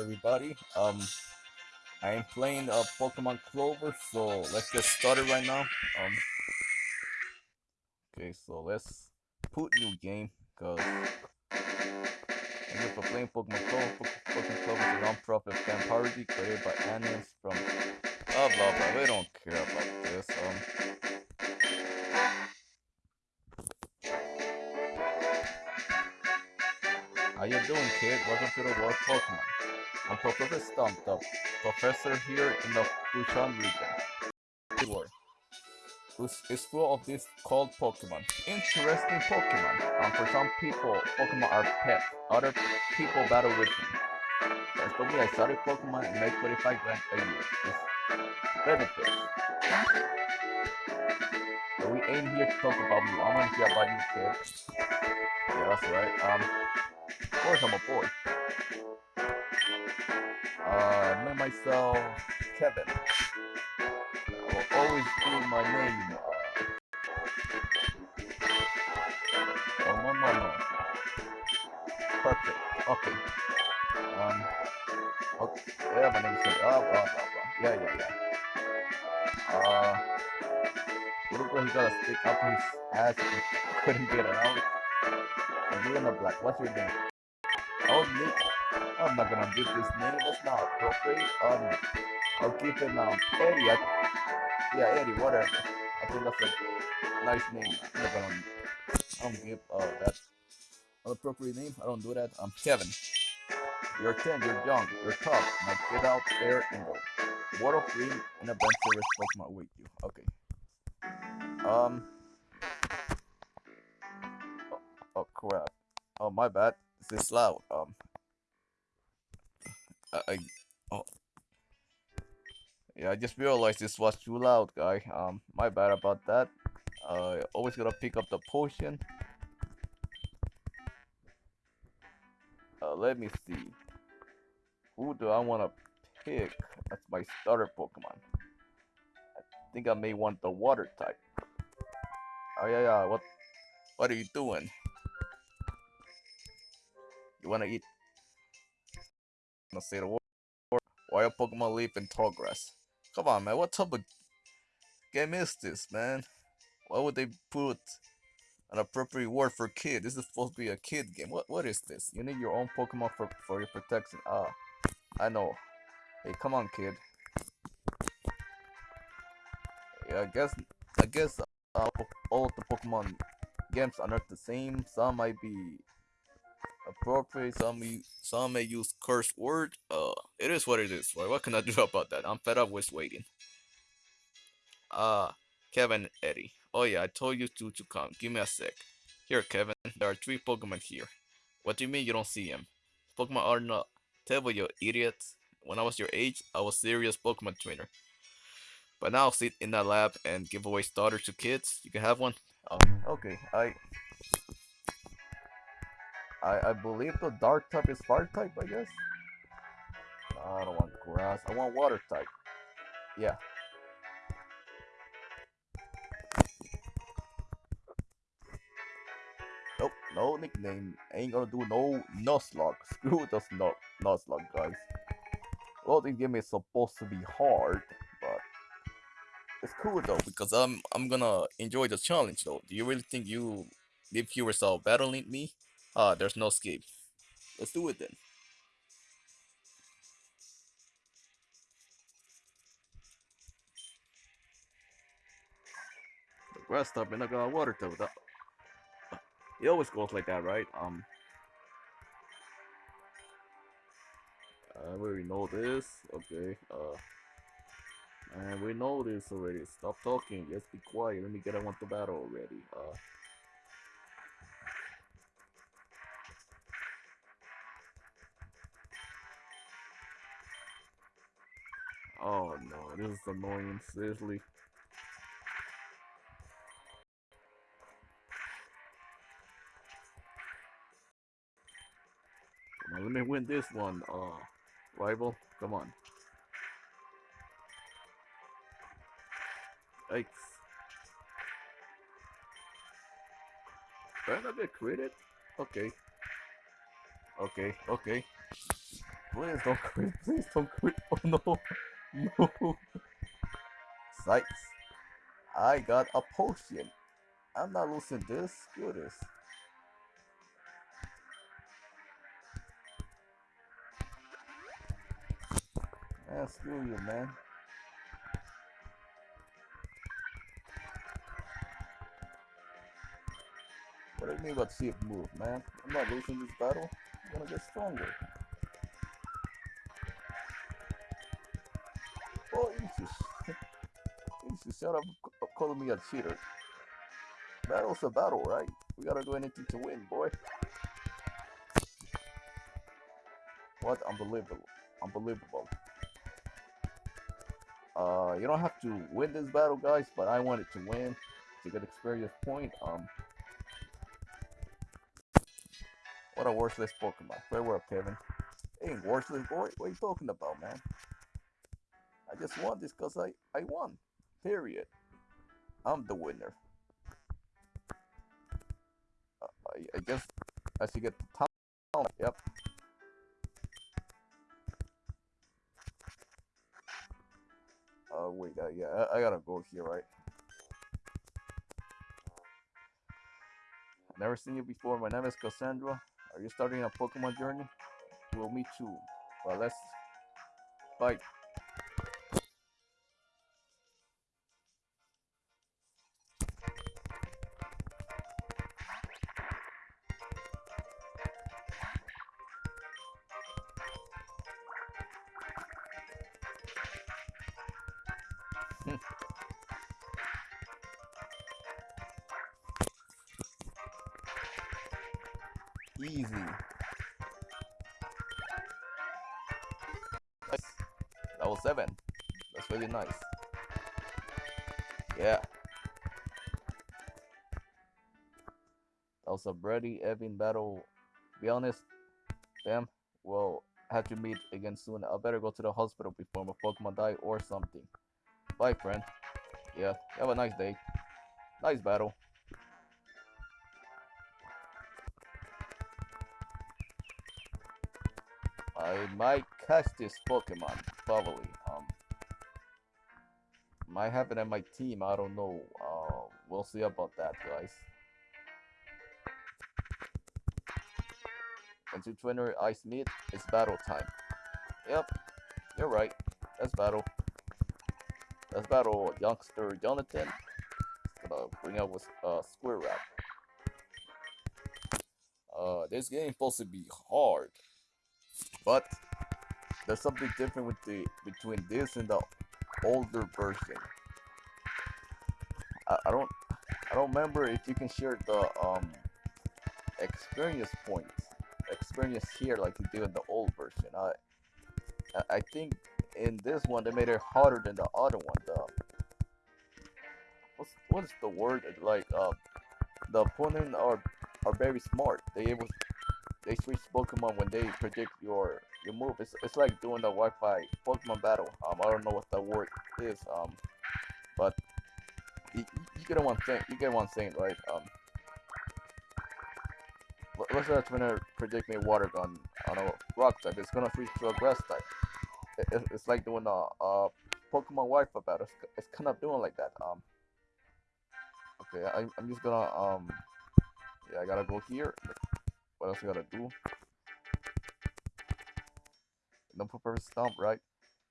everybody. Um, I am playing uh, Pokemon Clover, so let's get started right now. Um, okay, so let's put new game, cause you for playing Pokemon Clover. Pokemon Clover is a non-profit fan parody created by animals from blah blah blah. We don't care about this. Um. How you doing, kid? Welcome to the world Pokemon. I'm Professor Stump, the professor here in the Fushan region. This is full of these called Pokemon. Interesting Pokemon. Um, for some people, Pokemon are pets. Other people battle with them. As for me, I study Pokemon and make 25 grand a year. It's benefits. But we ain't here to talk about you. I want to hear about you, kid. Yeah, that's right. Um, of course I'm a boy. Uh, know myself, Kevin. Will always be my name. Oh no no no. Perfect. Okay. Um. Okay. Yeah, my name's Kevin. Oh, blah blah blah. Yeah yeah yeah. Uh. Little girl, he got a stick up his ass and couldn't get it out. And you're in the black. What's your name? Oh, Nick. I'm not gonna give this name. That's not appropriate. Um, I'll keep it um Eddie. Yeah, Eddie. Whatever. I think that's a nice name. I'm not gonna. I don't give uh that appropriate name. I don't do that. I'm Kevin. You're 10. You're young. You're tough. Now get out there and go. World a Green and adventurous Pokemon with you. Okay. Um. Oh, oh crap. Oh my bad. This is loud. Um. I, oh. Yeah, I just realized this was too loud, guy. Um, my bad about that. Uh, always gotta pick up the potion. Uh, let me see. Who do I wanna pick as my starter Pokemon? I think I may want the water type. Oh yeah, yeah. What? What are you doing? You wanna eat? The word. Why a Pokemon leap in grass? Come on, man. What type of game is this, man? Why would they put an appropriate word for kid? This is supposed to be a kid game. What? What is this? You need your own Pokemon for for your protection. Ah, I know. Hey, come on, kid. Yeah, I guess. I guess uh, all the Pokemon games are not the same. Some might be appropriate. Some some may use curse word. Uh, it is what it is. Right? What can I do about that? I'm fed up with waiting. Uh, Kevin, Eddie. Oh yeah, I told you to to come. Give me a sec. Here, Kevin. There are three Pokemon here. What do you mean you don't see them? Pokemon are not. Tell you idiot. When I was your age, I was serious Pokemon trainer. But now I'll sit in that lab and give away starters to kids. You can have one. Oh, okay. I I, I believe the dark type is fire type, I guess. I don't want grass. I want water type. Yeah. Nope, no nickname. Ain't gonna do no Nuzlocke. Screw the Nuzlocke, Nuzlocke, guys. Well, this game is supposed to be hard, but it's cool though because I'm I'm gonna enjoy the challenge though. Do you really think you leave yourself battling me? Ah, there's no escape. Let's do it then. The grass type and I got water type. That it always goes like that, right? Um. I already know this. Okay. Uh. And we know this already. Stop talking. Just be quiet. Let me get on to battle already. Uh. Oh no, this is annoying, seriously. Come on, let me win this one, uh, rival. Come on. Yikes. Did I not get credit? Okay. Okay, okay. Please don't quit. Please don't quit. Oh no. No. Sights. I got a potion. I'm not losing this. Screw this. Man, screw you, man. What do you mean about it move, man? I'm not losing this battle. I'm gonna get stronger. Oh, you just, you shut up calling me a cheater. Battle's a battle, right? We gotta do anything to win, boy. What? Unbelievable. Unbelievable. Uh, you don't have to win this battle, guys, but I wanted to win to get experience point. Um, What a worthless Pokemon. Farewell, up, Kevin. Ain't worthless, boy. What are you talking about, man? I just want this because I, I won. Period. I'm the winner. Uh, I, I guess as you get the town, yep. Oh, uh, wait, uh, yeah, I, I gotta go here, right? Never seen you before. My name is Cassandra. Are you starting a Pokemon journey? Well, me too. Well, let's fight. Easy. Nice. Level 7. That's really nice. Yeah. That was a Brady Evan battle. Be honest, damn, we'll have to meet again soon. I better go to the hospital before my Pokemon die or something. Bye, friend. Yeah, have a nice day. Nice battle. I might catch this Pokemon, probably. Um, might have it on my team, I don't know. Uh, we'll see about that, guys. Into Twinner Ice Meet, it's battle time. Yep, you're right. Let's battle. Let's battle youngster Jonathan. Gonna bring out with uh, Square Wrap. Uh, this game supposed to be hard. But there's something different with the between this and the older version. I, I don't I don't remember if you can share the um experience points experience here like you do in the old version. I I think in this one they made it harder than the other one. The what's what's the word like uh the opponent are are very smart. They able they switch Pokemon when they predict your your move. It's it's like doing the Wi-Fi Pokemon battle. Um, I don't know what that word is. Um, but you, you get one thing. You get one thing right. Um, let's say it's gonna predict me water gun on a rock type. It's gonna switch to a grass type. It, it's like doing a, a Pokemon Wi-Fi battle. It's, it's kind of doing like that. Um. Okay, I, I'm just gonna um. Yeah, I gotta go here. What else I gotta do? No purpose stomp, right?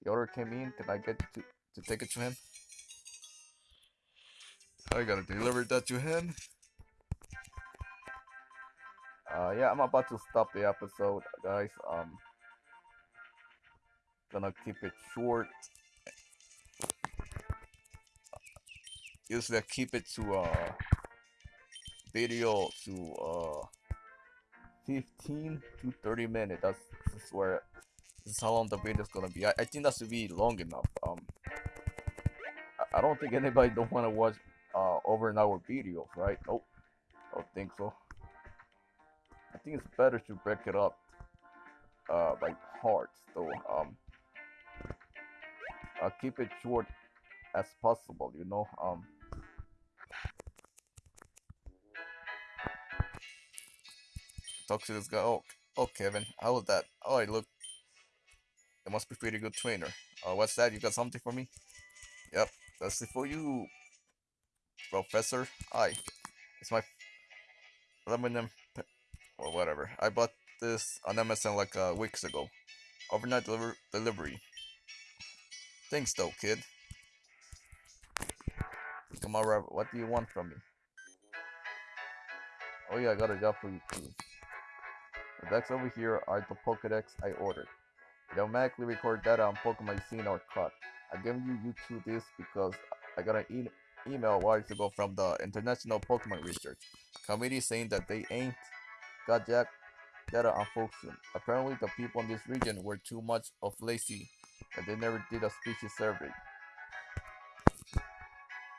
The order came in. Can I get to to take it to him? I gotta deliver that to him. Uh, yeah, I'm about to stop the episode, guys. Um, gonna keep it short. Usually I keep it to uh video to uh 15 to 30 minutes. That's, that's where this is how long the video is gonna be. I, I think that should be long enough. Um, I, I don't think anybody don't want to watch uh over an hour videos, right? Nope, I don't think so. I think it's better to break it up uh by parts, though. Um, I'll keep it short as possible, you know. Um. Talk to this guy. Oh, oh, Kevin, how was that? Oh, I look, It must be pretty good trainer. Uh, what's that? You got something for me? Yep, that's it for you, Professor. Hi, it's my aluminum. Or whatever. I bought this on Amazon like uh, weeks ago. Overnight deliver delivery. Thanks though, kid. Come on, Robert. What do you want from me? Oh yeah, I got a job for you too. The decks over here are the Pokedex I ordered. It automatically record data on Pokemon seen or caught. I'm giving you you two this because I got an e email a while ago from the International Pokemon Research Committee saying that they ain't got jack data on Folkston. Apparently the people in this region were too much of lazy and they never did a species survey.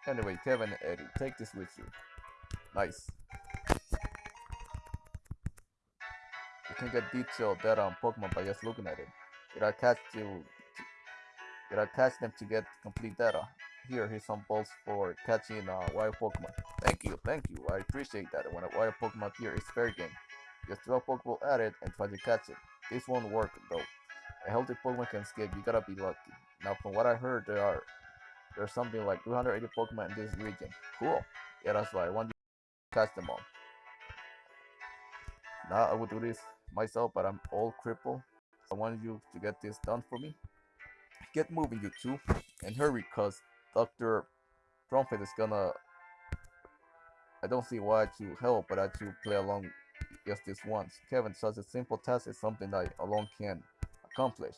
Anyway, Kevin and Eddie, take this with you. Nice. Can get detailed data on Pokemon by just looking at it. It attached to, to it attached them to get complete data. Here, here's some balls for catching uh, wild Pokemon. Thank you, thank you. I appreciate that. When a wild Pokemon appears, fair game. Just throw a Pokeball at it and try to catch it. This won't work though. A healthy Pokemon can escape. You gotta be lucky. Now, from what I heard, there are there's something like 280 Pokemon in this region. Cool. Yeah, that's why. I want to catch them all. Now I will do this myself, but I'm all crippled. I want you to get this done for me. Get moving, you two, and hurry, cause Dr. Trumpet is gonna. I don't see why to help, but I to play along just this once. Kevin, such a simple task is something I alone can accomplish.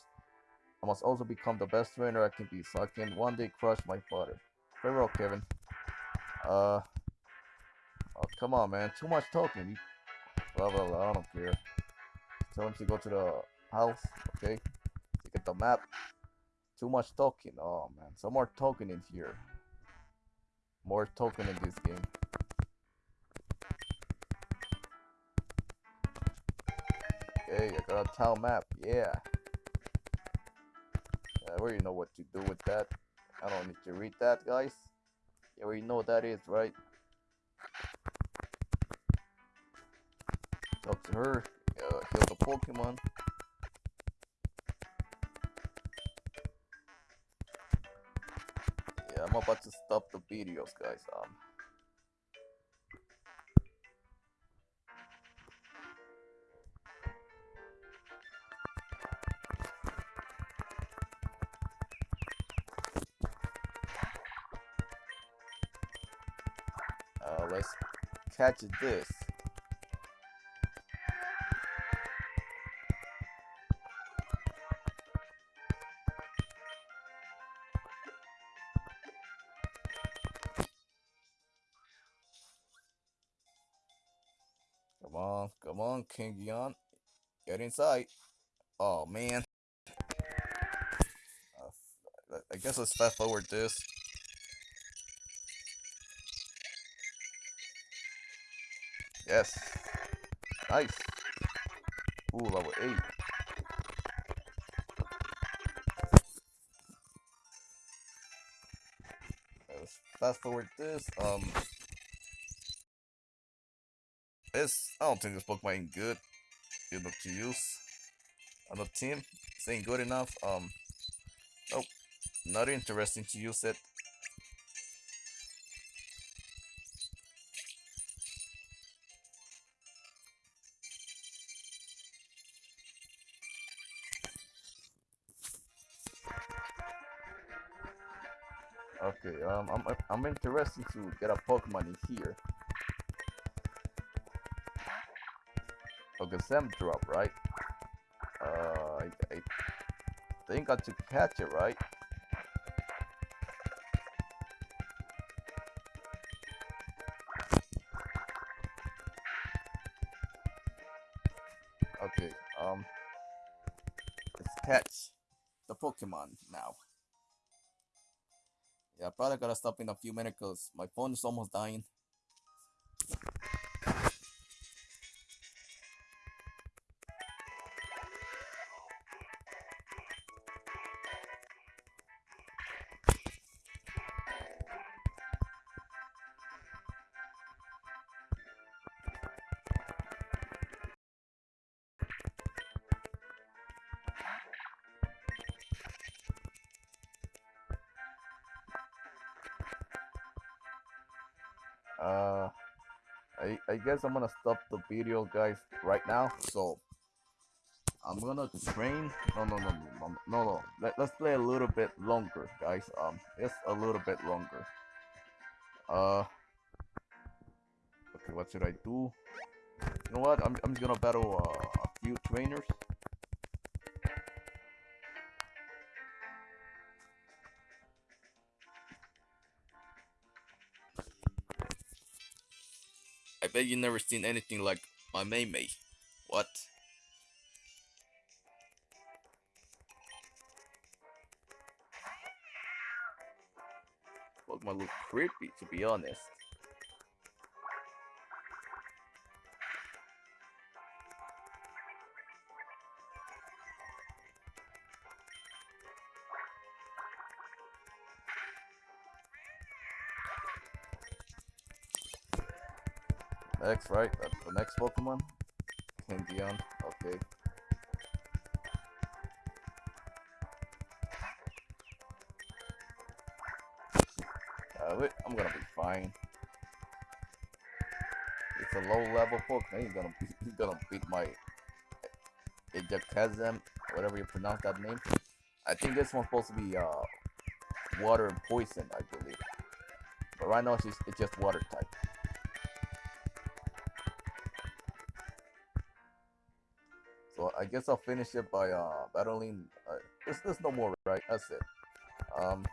I must also become the best trainer I can be, so I can one day crush my father. Farewell, Kevin. Uh. Oh, come on, man. Too much talking. Blah, blah, blah. I don't care. Tell once you go to the house, okay? To get the map. Too much talking. Oh, man. Some more talking in here. More talking in this game. Okay, I got a town map. Yeah. I already know what to do with that. I don't need to read that, guys. You already know what that is, right? Talk to her. Uh, heal the Pokemon. Yeah, I'm about to stop the videos, guys. Um. Uh, let's catch this. King Gion. Get inside. Oh, man. Uh, I guess let's fast forward this. Yes. Nice. Ooh, level 8. Let's fast forward this. Um, this I don't think this Pokemon ain't good. Enough to use on the team. This ain't good enough. Um, nope. Not interesting to use it. Okay, um, I'm I'm interested to get a Pokemon in here. Okay, Sam drop, right? Uh, I, I think I should catch it, right? Okay, um, let's catch the Pokemon now. Yeah, I probably gotta stop in a few minutes because my phone is almost dying. I, I guess I'm gonna stop the video guys right now. So I'm gonna train. No no no no no no, no. Let, let's play a little bit longer guys. Um just a little bit longer. Uh okay what should I do? You know what? I'm, I'm just gonna battle uh, a few trainers bet you never seen anything like my Mei Mei. What? Pokemon look creepy to be honest. Next, right? That's the next Pokemon? Kangaskhan. Okay. Uh, wait, I'm gonna be fine. It's a low level Pokemon. He's gonna he's gonna beat my Ejakazam, whatever you pronounce that name. I think this one's supposed to be uh water and poison, I believe. But right now it's it's just water type. Guess I'll finish it by uh, battling. Uh, there's, there's no more, right? That's it. Um.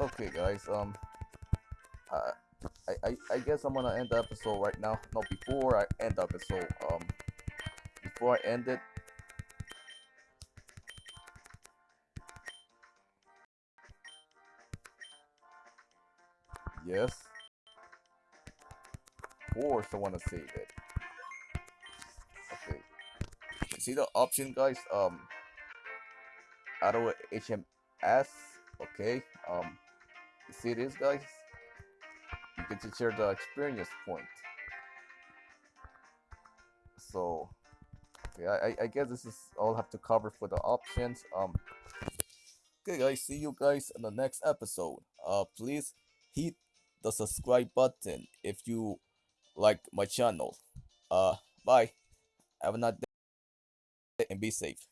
Okay, guys. Um. I, I I guess I'm gonna end the episode right now. No, before I end the episode. Um. Before I end it. Yes course I want to save it. Okay. See the option, guys? Um, auto HMS. Okay. Um, you see this, guys? You get to share the experience point. So, okay, I, I guess this is all I have to cover for the options. Um, okay, guys. See you guys in the next episode. Uh, please hit the subscribe button if you like my channel. Uh, bye. Have a nice day and be safe.